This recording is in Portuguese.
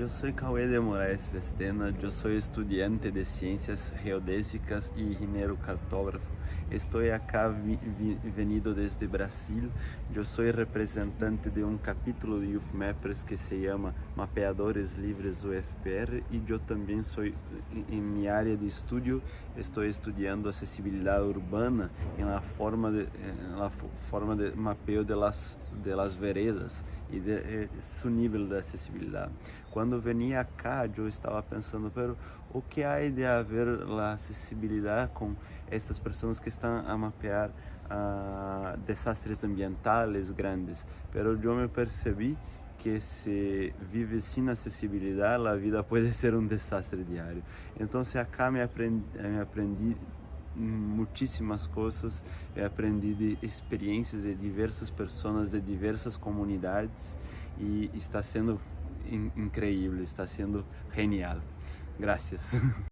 Eu sou Cauê de Moraes Vestena, eu sou estudante de Ciências Geodésicas e engenheiro cartógrafo. Estou aqui venido desde Brasil. Eu sou representante de um capítulo de UFMAPers que se chama Mapeadores Livres UFPR e eu também sou, em minha área de estudo, estou estudando acessibilidade urbana na forma de, na forma de mapeio de las, de las veredas e de, de, seu nível de acessibilidade. Quando venia cá, eu estava pensando, pero o que há de haver a acessibilidade com estas pessoas que estão a mapear uh, desastres ambientais grandes? Pero eu me percebi que se vive sem acessibilidade, a vida pode ser um desastre diário. Então, acá me aprendi, me aprendi muitíssimas coisas, eu aprendi de experiências de diversas pessoas de diversas comunidades e está sendo increíble, está sendo genial. Gracias.